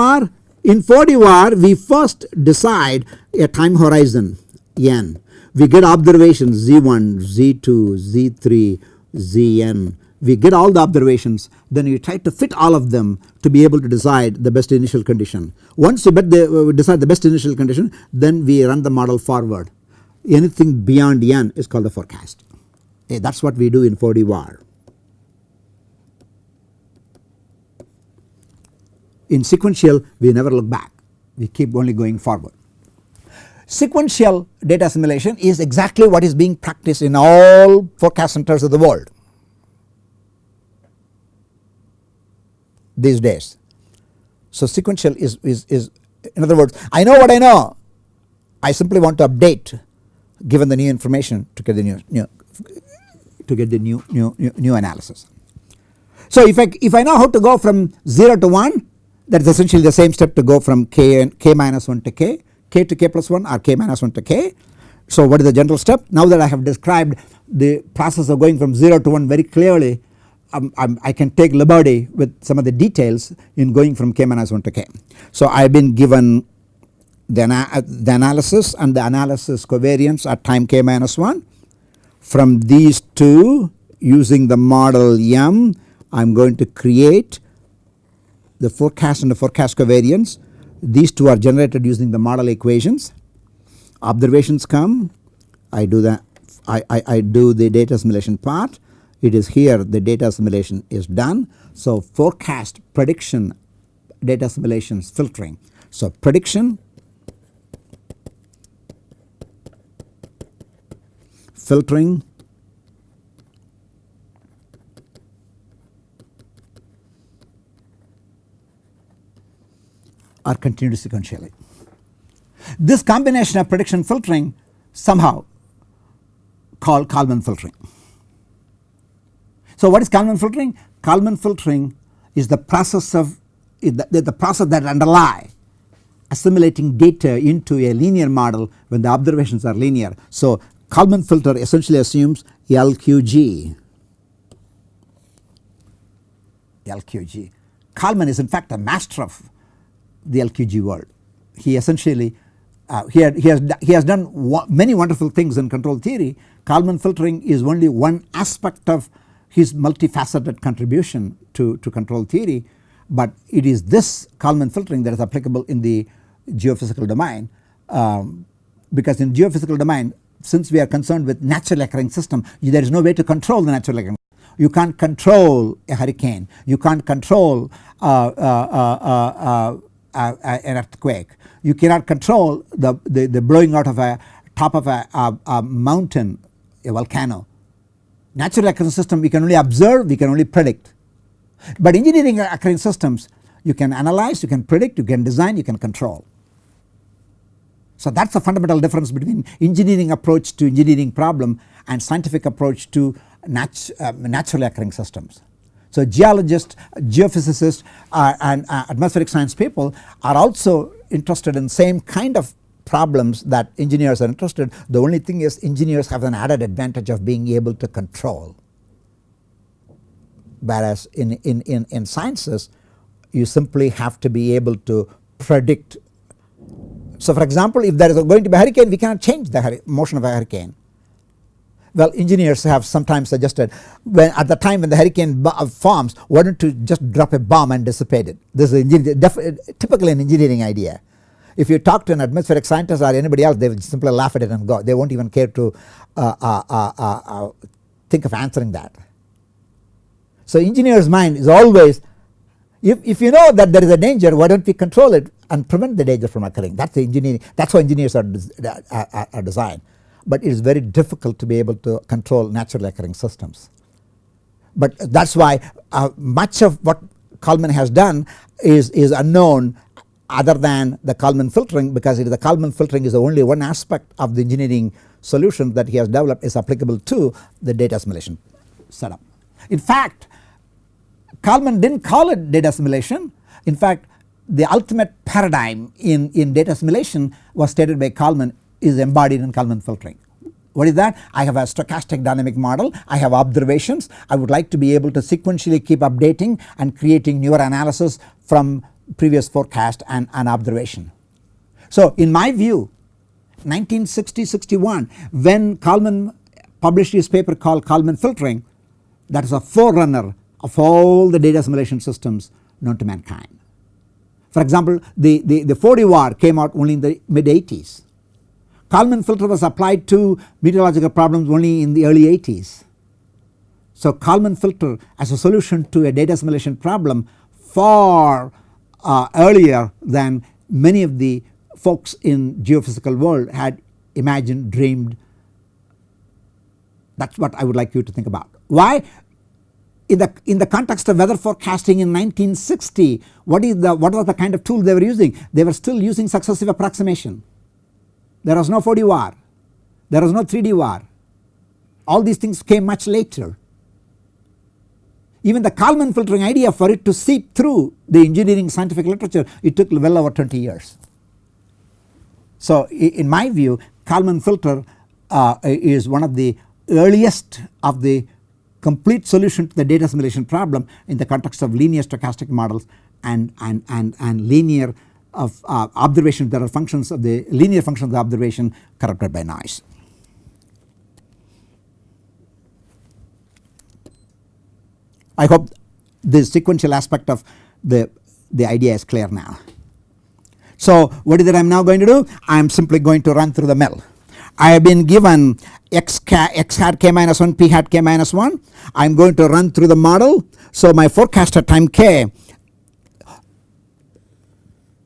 in 4D we first decide a time horizon n. We get observations z1, z2, z3, zn. We get all the observations then we try to fit all of them to be able to decide the best initial condition. Once we the, uh, decide the best initial condition then we run the model forward. Anything beyond n is called the forecast. Okay, that is what we do in 4D Var. In sequential we never look back we keep only going forward. Sequential data assimilation is exactly what is being practiced in all forecast centers of the world these days. So sequential is, is, is in other words I know what I know I simply want to update given the new information to get the new, new to get the new, new, new, new analysis. So if I, if I know how to go from 0 to 1 that is essentially the same step to go from k and k minus 1 to k, k to k plus 1 or k minus 1 to k. So what is the general step? Now that I have described the process of going from 0 to 1 very clearly um, i can take liberty with some of the details in going from k minus 1 to k. So I have been given the, ana the analysis and the analysis covariance at time k minus 1. From these two using the model M I am going to create the forecast and the forecast covariance these two are generated using the model equations observations come I do the I, I, I do the data assimilation part it is here the data assimilation is done. So forecast prediction data assimilations filtering. So prediction filtering are continued sequentially. This combination of prediction filtering somehow called Kalman filtering. So what is Kalman filtering? Kalman filtering is the process of the, the process that underlie assimilating data into a linear model when the observations are linear. So Kalman filter essentially assumes LQG. LQG. Kalman is in fact a master of the LQG world. He essentially uh, he, had, he, has, he has done many wonderful things in control theory. Kalman filtering is only one aspect of his multifaceted contribution to, to control theory, but it is this Kalman filtering that is applicable in the geophysical domain um, because in geophysical domain since we are concerned with natural occurring system there is no way to control the natural occurring you can't control a hurricane you can't control uh, uh, uh, an earthquake you cannot control the, the, the blowing out of a top of a, a, a mountain a volcano. Natural occurring system we can only observe we can only predict but engineering occurring systems you can analyze you can predict you can design you can control. So that is the fundamental difference between engineering approach to engineering problem and scientific approach to nat uh, naturally occurring systems. So geologists, geophysicists uh, and uh, atmospheric science people are also interested in same kind of problems that engineers are interested. The only thing is engineers have an added advantage of being able to control. Whereas in, in, in, in sciences you simply have to be able to predict. So for example if there is going to be a hurricane we cannot change the motion of a hurricane well engineers have sometimes suggested when at the time when the hurricane uh, forms why don't you just drop a bomb and dissipate it this is typically an engineering idea. If you talk to an atmospheric scientist or anybody else they will simply laugh at it and go they not even care to uh uh, uh, uh, uh, think of answering that. So engineer's mind is always if, if you know that there is a danger why don't we control it and prevent the danger from occurring that is the engineering that is how engineers are, are, are designed but it is very difficult to be able to control naturally occurring systems. But that is why uh, much of what Kalman has done is, is unknown other than the Kalman filtering because it is the Kalman filtering is the only one aspect of the engineering solution that he has developed is applicable to the data assimilation setup. In fact Kalman did not call it data assimilation in fact the ultimate paradigm in, in data assimilation was stated by Kalman is embodied in Kalman filtering. What is that? I have a stochastic dynamic model, I have observations, I would like to be able to sequentially keep updating and creating newer analysis from previous forecast and, and observation. So in my view 1960-61 when Kalman published his paper called Kalman filtering that is a forerunner of all the data assimilation systems known to mankind. For example the, the, the 4D Var came out only in the mid 80s Kalman filter was applied to meteorological problems only in the early 80s. So Kalman filter as a solution to a data assimilation problem far uh, earlier than many of the folks in geophysical world had imagined dreamed that is what I would like you to think about. Why? In the, in the context of weather forecasting in 1960 what is the what was the kind of tool they were using? They were still using successive approximation. There was no 4D Var, there was no 3D Var, all these things came much later. Even the Kalman filtering idea for it to seep through the engineering scientific literature it took well over 20 years. So in my view Kalman filter uh, is one of the earliest of the complete solution to the data assimilation problem in the context of linear stochastic models and, and, and, and linear of uh, observation there are functions of the linear functions of the observation corrupted by noise. I hope the sequential aspect of the, the idea is clear now. So what is it I am now going to do? I am simply going to run through the mill. I have been given x, x hat k minus 1 p hat k minus 1 I am going to run through the model. So my forecast at time k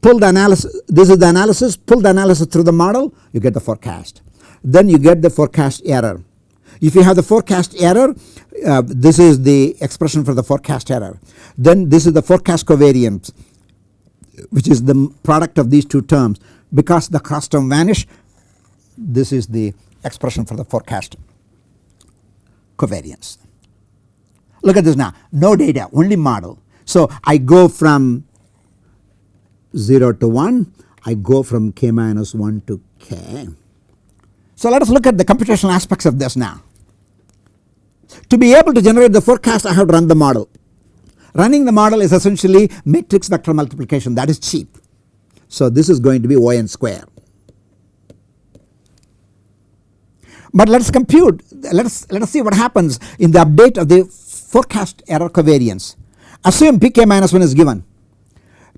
pull the analysis this is the analysis pull the analysis through the model you get the forecast then you get the forecast error. If you have the forecast error uh, this is the expression for the forecast error then this is the forecast covariance which is the product of these two terms because the cross term vanish this is the expression for the forecast covariance. Look at this now no data only model. So I go from 0 to 1 I go from k minus 1 to k. So let us look at the computational aspects of this now. To be able to generate the forecast I have to run the model. Running the model is essentially matrix vector multiplication that is cheap. So this is going to be O n square. But let us compute let us let us see what happens in the update of the forecast error covariance. Assume pk minus 1 is given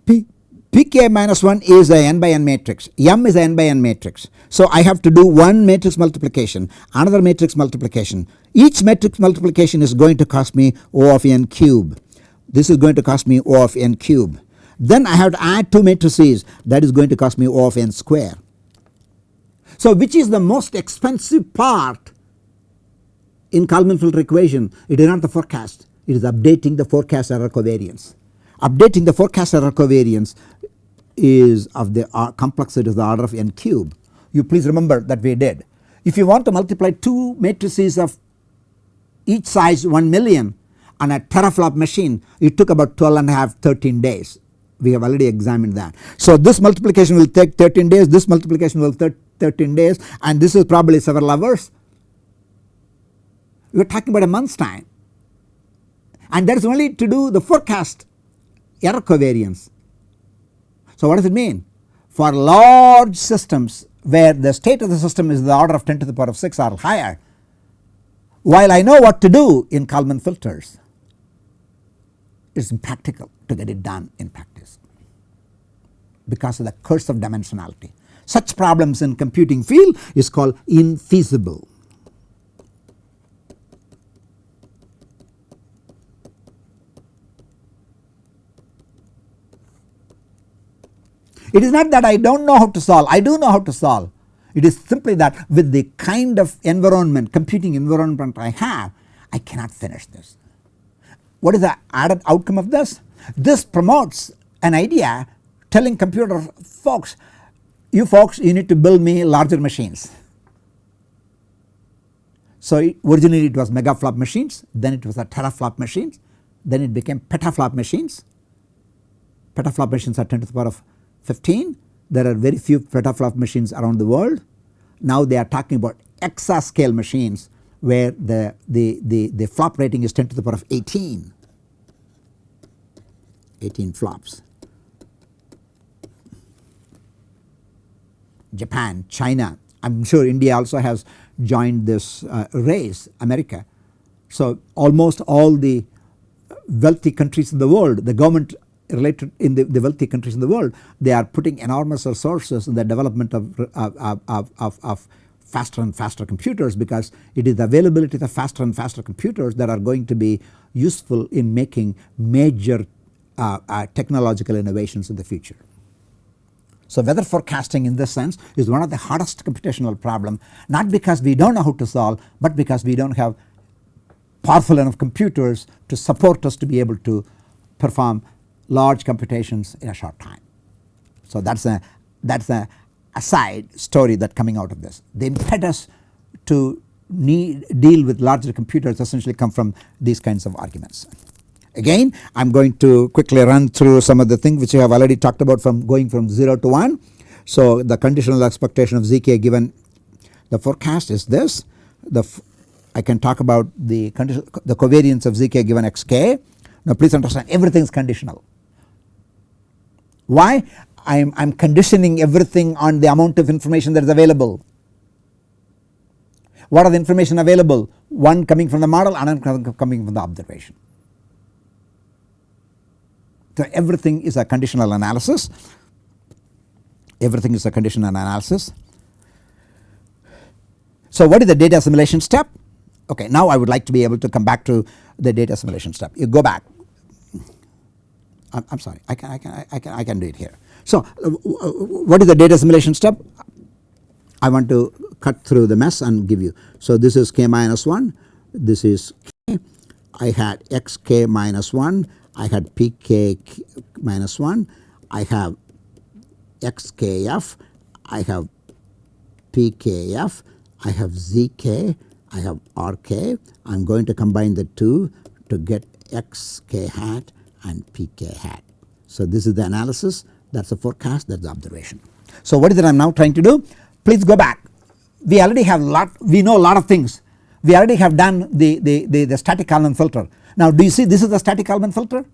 P, pk minus 1 is a n by n matrix. M is a n by n matrix. So I have to do one matrix multiplication another matrix multiplication. Each matrix multiplication is going to cost me O of n cube. This is going to cost me O of n cube. Then I have to add 2 matrices. That is going to cost me O of n square. So which is the most expensive part in Kalman filter equation? It is not the forecast. It is updating the forecast error covariance. Updating the forecast error covariance is of the complexity of the order of n cube. You please remember that we did. If you want to multiply 2 matrices of each size 1 million on a teraflop machine it took about 12 and a half 13 days we have already examined that. So this multiplication will take 13 days this multiplication will take 13 days and this is probably several hours. We are talking about a month's time and that is only to do the forecast error covariance. So what does it mean? For large systems where the state of the system is the order of 10 to the power of 6 or higher while I know what to do in Kalman filters it is impractical to get it done in practice because of the curse of dimensionality. Such problems in computing field is called infeasible. It is not that I do not know how to solve, I do know how to solve. It is simply that with the kind of environment, computing environment I have, I cannot finish this. What is the added outcome of this? This promotes an idea telling computer folks you folks you need to build me larger machines. So originally it was megaflop machines then it was a teraflop machines then it became petaflop machines. Petaflop machines are 10 to the power of 15 there are very few petaflop machines around the world. Now they are talking about exascale machines where the, the, the, the flop rating is 10 to the power of 18, 18 flops. Japan, China, I am sure India also has joined this uh, race, America. So almost all the wealthy countries in the world, the government related in the, the, wealthy countries in the world they are putting enormous resources in the development of, of, of, of, of faster and faster computers because it is the availability of faster and faster computers that are going to be useful in making major uh, uh, technological innovations in the future. So weather forecasting in this sense is one of the hardest computational problem not because we do not know how to solve but because we do not have powerful enough computers to support us to be able to perform large computations in a short time. So that is a that is a aside story that coming out of this. The impetus to need deal with larger computers essentially come from these kinds of arguments. Again I am going to quickly run through some of the things which I have already talked about from going from 0 to 1. So the conditional expectation of zk given the forecast is this the I can talk about the the covariance of zk given xk. Now please understand everything is conditional why? I am, I am conditioning everything on the amount of information that is available. What are the information available? One coming from the model another coming from the observation. So everything is a conditional analysis, everything is a conditional analysis. So what is the data assimilation step? Okay now I would like to be able to come back to the data assimilation step. You go back I'm, sorry. I can, I, can, I, can, I can do it here. So uh, what is the data assimilation step? I want to cut through the mess and give you. So this is k minus 1, this is k, I had xk minus 1, I had pk minus 1, I have xkf, I have pkf, I have zk, I have rk, I am going to combine the two to get xk hat and pk hat. So this is the analysis that is the forecast that is the observation. So what is it I am now trying to do? Please go back we already have lot we know a lot of things we already have done the, the, the, the static Kalman filter. Now do you see this is the static Kalman filter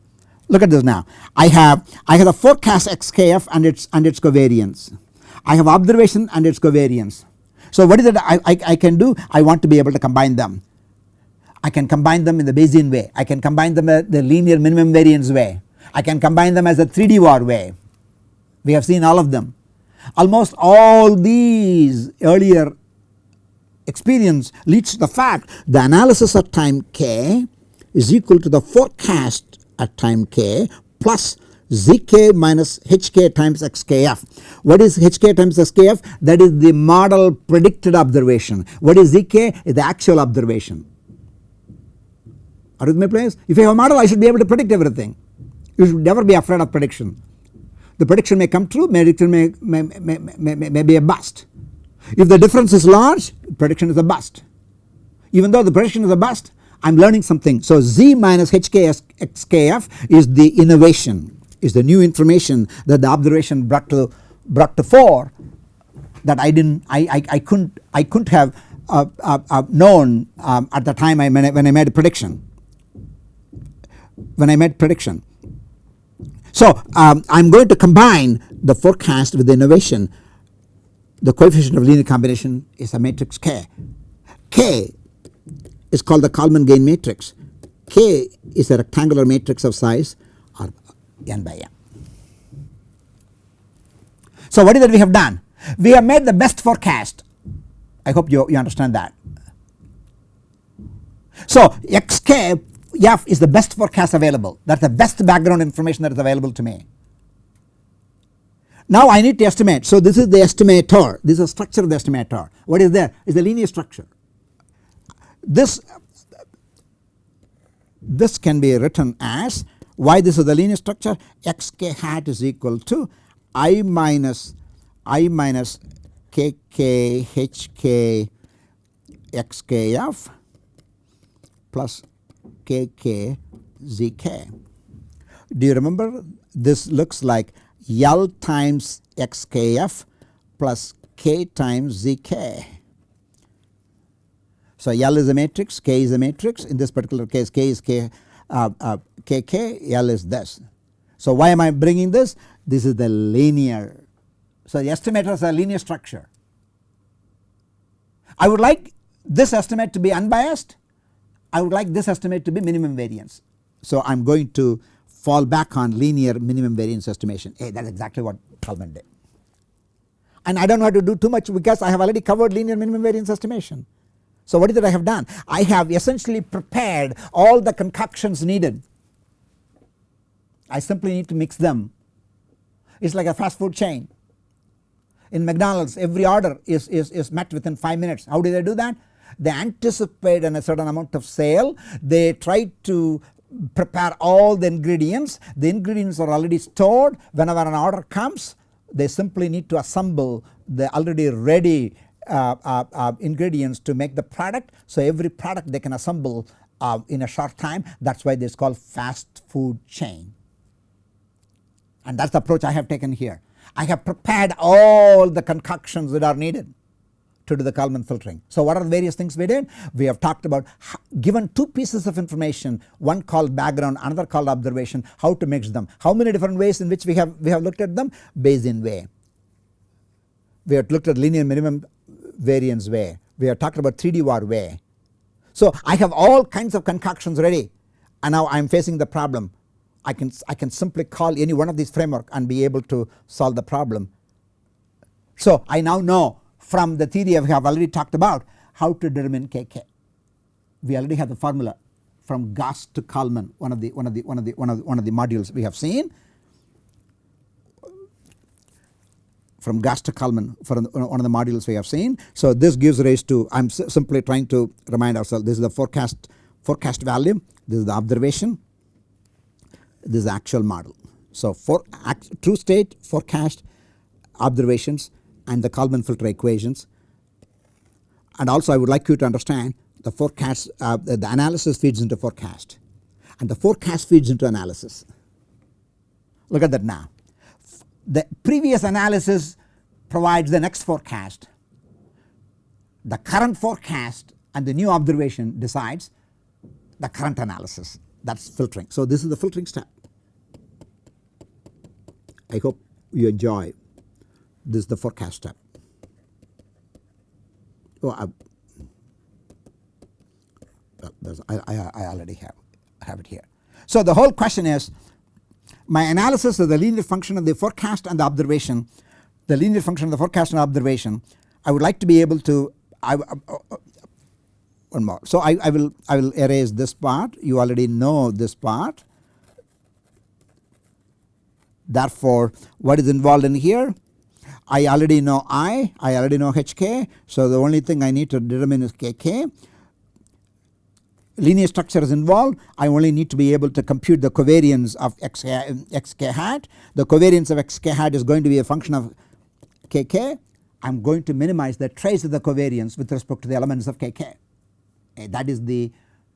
look at this now I have I have the forecast xkf and its and its covariance I have observation and its covariance So what is it I, I, I can do? I want to be able to combine them. I can combine them in the Bayesian way. I can combine them the linear minimum variance way. I can combine them as a 3D Var way. We have seen all of them. Almost all these earlier experience leads to the fact the analysis at time k is equal to the forecast at time k plus zk minus hk times xkf. What is hk times xkf? That is the model predicted observation. What is zk? Is the actual observation. If I have a model I should be able to predict everything. You should never be afraid of prediction. The prediction may come true, prediction may, may, may, may, may be a bust. If the difference is large, prediction is a bust. Even though the prediction is a bust, I am learning something. So Z minus HKS XKF is the innovation, is the new information that the observation brought to brought to fore that I didn't I, I, I couldn't I couldn't have uh, uh, uh, known um, at the time I when I made a prediction when I made prediction. So um, I am going to combine the forecast with the innovation the coefficient of linear combination is a matrix K. K is called the Kalman gain matrix. K is a rectangular matrix of size or n by n. So what is that we have done? We have made the best forecast. I hope you, you understand that. So xk f is the best forecast available that is the best background information that is available to me. Now I need to estimate. So this is the estimator. This is the structure of the estimator. What is there? Is a linear structure. This this can be written as why this is the linear structure xk hat is equal to i minus i minus kk hk xkf plus kk zk. Do you remember this looks like L times xkf plus k times zk. So L is a matrix, k is a matrix in this particular case k is k uh, uh, kk, L is this. So why am I bringing this? This is the linear. So the estimator is a linear structure. I would like this estimate to be unbiased. I would like this estimate to be minimum variance. So I am going to fall back on linear minimum variance estimation hey that is exactly what Kalman did. And I do not have to do too much because I have already covered linear minimum variance estimation. So what is it I have done? I have essentially prepared all the concoctions needed. I simply need to mix them. It is like a fast food chain. In McDonald's every order is, is, is met within 5 minutes. How do they do that? They anticipate a certain amount of sale. They try to prepare all the ingredients the ingredients are already stored whenever an order comes they simply need to assemble the already ready uh, uh, uh, ingredients to make the product. So every product they can assemble uh, in a short time that is why this is called fast food chain and that is the approach I have taken here. I have prepared all the concoctions that are needed to do the Kalman filtering. So what are the various things we did? We have talked about given two pieces of information one called background another called observation how to mix them. How many different ways in which we have we have looked at them? Bayesian way. We have looked at linear minimum variance way. We have talked about 3D Var way. So I have all kinds of concoctions ready and now I am facing the problem. I can I can simply call any one of these framework and be able to solve the problem. So I now know from the theory we have already talked about how to determine Kk. We already have the formula from Gauss to Kalman one of the one of the one of the one of the, one of the modules we have seen from Gauss to Kalman for one of the modules we have seen. So this gives rise to I am simply trying to remind ourselves this is the forecast forecast value this is the observation this is the actual model. So for true state forecast observations and the Kalman filter equations and also I would like you to understand the forecast uh, the analysis feeds into forecast and the forecast feeds into analysis. Look at that now. The previous analysis provides the next forecast. The current forecast and the new observation decides the current analysis that is filtering. So this is the filtering step. I hope you enjoy this is the forecast step. oh, I, I, I, I already have have it here. So the whole question is my analysis of the linear function of the forecast and the observation the linear function of the forecast and observation I would like to be able to I, uh, uh, one more. So I, I will I will erase this part you already know this part therefore what is involved in here I already know I I already know HK so the only thing I need to determine is KK linear structure is involved I only need to be able to compute the covariance of x, xk hat the covariance of xk hat is going to be a function of kk I am going to minimize the trace of the covariance with respect to the elements of kk eh, that is the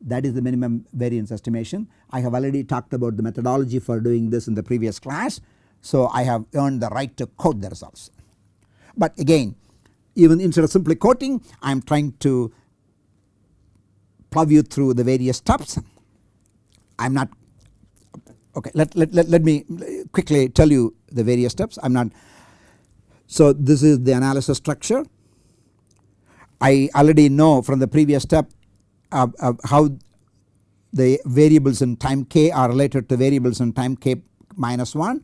that is the minimum variance estimation. I have already talked about the methodology for doing this in the previous class. So I have earned the right to quote the results. But again even instead of simply quoting I am trying to plow you through the various steps. I am not okay let, let, let, let me quickly tell you the various steps I am not. So this is the analysis structure. I already know from the previous step uh, uh, how the variables in time k are related to variables in time k minus 1.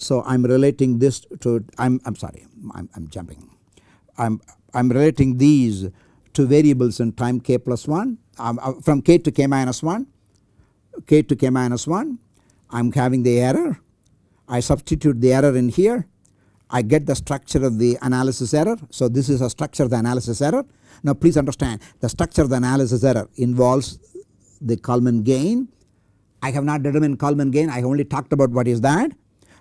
So I am relating this to I am I'm sorry I am jumping I am I am relating these to variables in time k plus 1 um, from k to k minus 1 k to k minus 1 I am having the error I substitute the error in here I get the structure of the analysis error. So this is a structure of the analysis error now please understand the structure of the analysis error involves the Kalman gain. I have not determined Kalman gain I have only talked about what is that.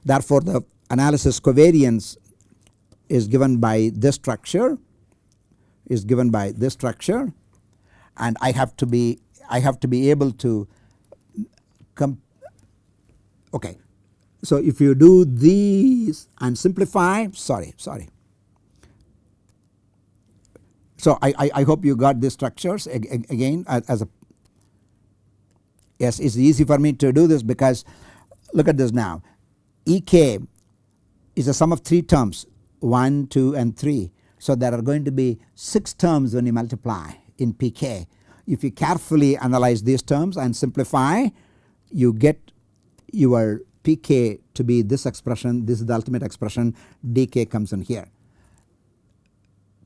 Therefore the analysis covariance is given by this structure is given by this structure and I have to be I have to be able to come okay. So if you do these and simplify sorry sorry so I, I, I hope you got these structures again as a yes it's easy for me to do this because look at this now Ek is a sum of 3 terms 1, 2 and 3. So there are going to be 6 terms when you multiply in Pk. If you carefully analyze these terms and simplify you get your Pk to be this expression this is the ultimate expression dk comes in here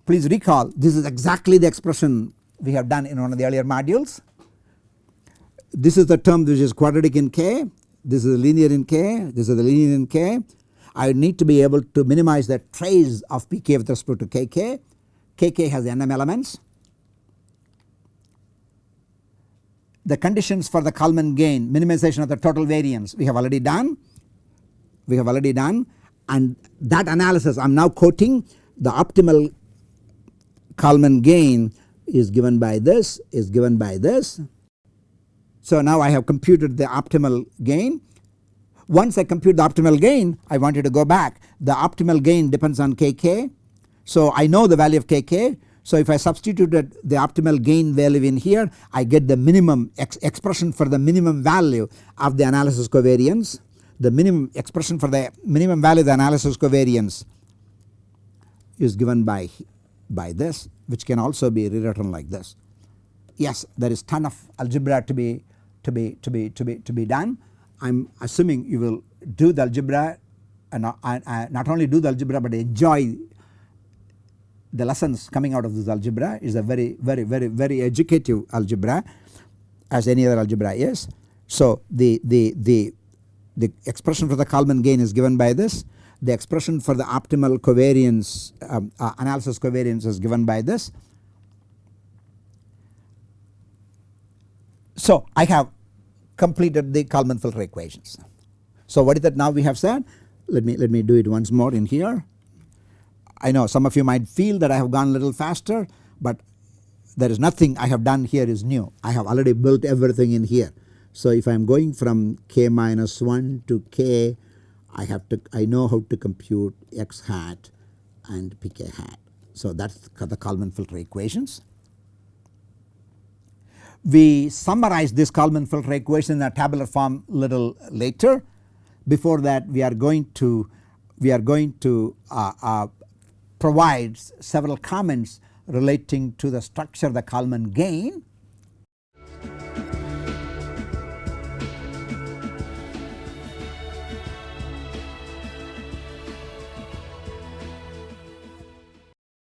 please recall this is exactly the expression we have done in one of the earlier modules. This is the term which is quadratic in k, this is linear in k, this is the linear in k. I need to be able to minimize the trace of pk with respect to kk, kk has nm elements. The conditions for the Kalman gain minimization of the total variance we have already done, we have already done and that analysis I am now quoting the optimal Kalman gain is given by this is given by this. So now I have computed the optimal gain. Once I compute the optimal gain I wanted to go back the optimal gain depends on kk. So I know the value of kk so if I substituted the optimal gain value in here I get the minimum ex expression for the minimum value of the analysis covariance the minimum expression for the minimum value of the analysis covariance is given by by this which can also be rewritten like this. Yes there is ton of algebra to be to be to be to be to be done I am assuming you will do the algebra and uh, uh, not only do the algebra but enjoy the lessons coming out of this algebra is a very very very very educative algebra as any other algebra is. So the the the the expression for the Kalman gain is given by this the expression for the optimal covariance um, uh, analysis covariance is given by this. So I have completed the Kalman filter equations. So what is that now we have said let me let me do it once more in here. I know some of you might feel that I have gone a little faster but there is nothing I have done here is new I have already built everything in here. So if I am going from k minus 1 to k I have to I know how to compute x hat and pk hat. So that is the Kalman filter equations. We summarize this Kalman filter equation in a tabular form little later. Before that we are going to we are going to uh, uh, provide several comments relating to the structure of the Kalman gain